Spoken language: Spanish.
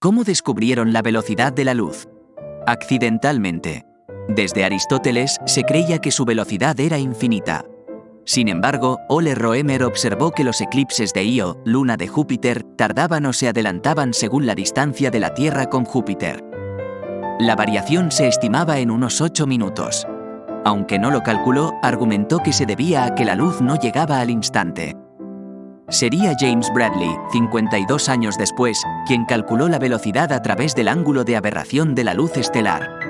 ¿Cómo descubrieron la velocidad de la luz? Accidentalmente. Desde Aristóteles se creía que su velocidad era infinita. Sin embargo, Ole Roemer observó que los eclipses de Io, luna de Júpiter, tardaban o se adelantaban según la distancia de la Tierra con Júpiter. La variación se estimaba en unos 8 minutos. Aunque no lo calculó, argumentó que se debía a que la luz no llegaba al instante. Sería James Bradley, 52 años después, quien calculó la velocidad a través del ángulo de aberración de la luz estelar.